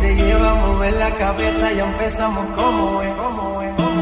te lleva a mover la cabeza, ya empezamos como es, como es.